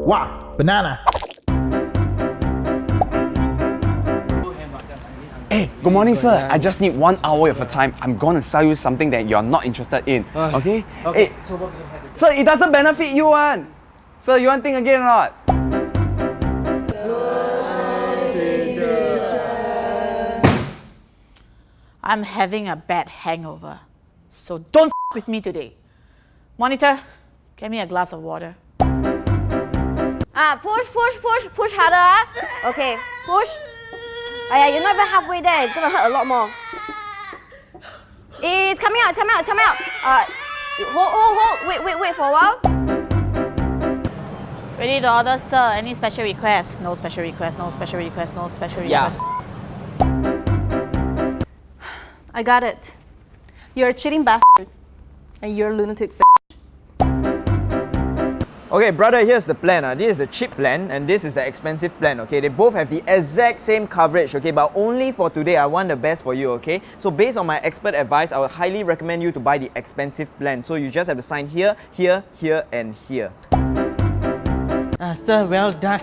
Wow, banana. Hey, good morning, sir. I just need one hour of your time. I'm gonna sell you something that you're not interested in. Okay? Okay. Hey, So what it. sir, it doesn't benefit you, one. Sir, you want to think again or not? I'm having a bad hangover. So don't f- with me today. Monitor, get me a glass of water. Ah, push, push, push, push harder. Ah. Okay, push. Aya, you're not even halfway there. It's gonna hurt a lot more. It's coming out. It's coming out. It's coming out. Uh, hold, hold, hold. Wait, wait, wait for a while. Ready to order, sir. Any special request? No special request, no special request, no special Yeah. I got it. You're a cheating bastard. And you're a lunatic b- Okay, brother, here's the plan. Uh. This is the cheap plan and this is the expensive plan, okay? They both have the exact same coverage, okay? But only for today, I want the best for you, okay? So based on my expert advice, I would highly recommend you to buy the expensive plan. So you just have to sign here, here, here, and here. Uh, sir, well done.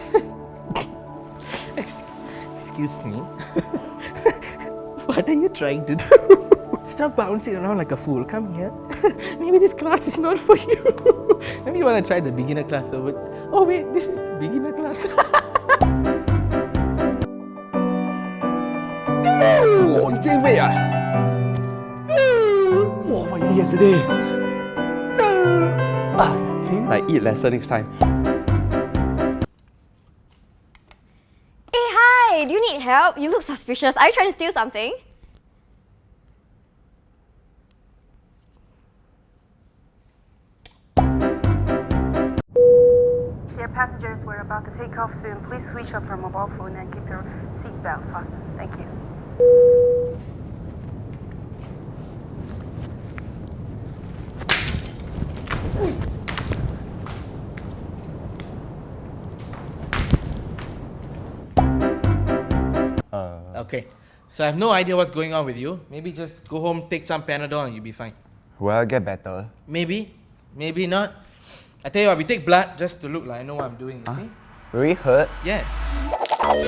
Excuse me. what are you trying to do? Stop bouncing around like a fool. Come here. Maybe this class is not for you. Maybe you want to try the beginner class over. Oh wait, this is the beginner class. Oh, you gain weight, ah? Oh, what you eat yesterday? Ah, can you like eat lesser next time? Hey, hi. Do you need help? You look suspicious. Are you trying to steal something? Passengers, we're about to take off soon. Please switch off your mobile phone and keep your seatbelt fastened. Thank you. Uh. okay. So I have no idea what's going on with you. Maybe just go home, take some Panadol, and you'll be fine. Well, get better. Maybe, maybe not. I tell you what, we take blood just to look like I know what I'm doing. You see? Very hurt. Yes.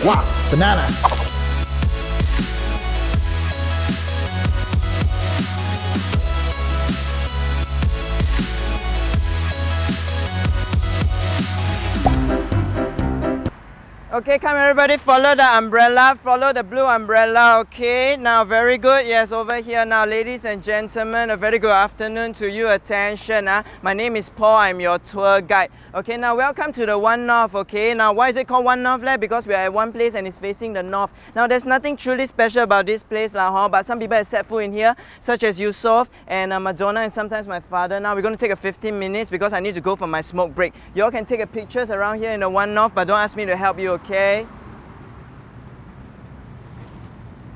Wow, banana. Okay, come everybody, follow the umbrella, follow the blue umbrella, okay? Now, very good, yes, over here now, ladies and gentlemen, a very good afternoon to you, attention, ah. My name is Paul, I'm your tour guide. Okay, now welcome to the One North, okay? Now, why is it called One North, leh? Because we are at one place and it's facing the north. Now, there's nothing truly special about this place, lah, huh? but some people have set foot in here, such as Yusof and uh, Madonna and sometimes my father. Now, we're going to take a 15 minutes because I need to go for my smoke break. You all can take a pictures around here in the One North, but don't ask me to help you, okay?